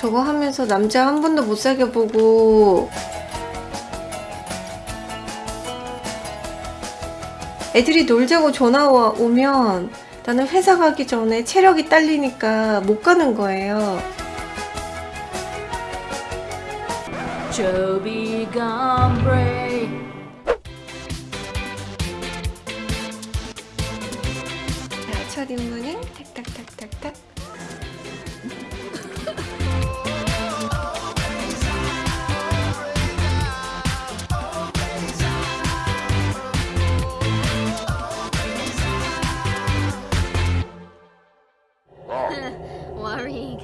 저거 하면서 남자 한 번도 못 사귀어 보고. 애들이 놀자고 전화 와- 오면 나는 회사 가기 전에 체력이 딸리니까 못 가는 거예요. 첫 입문은 탁탁탁탁탁 worrying.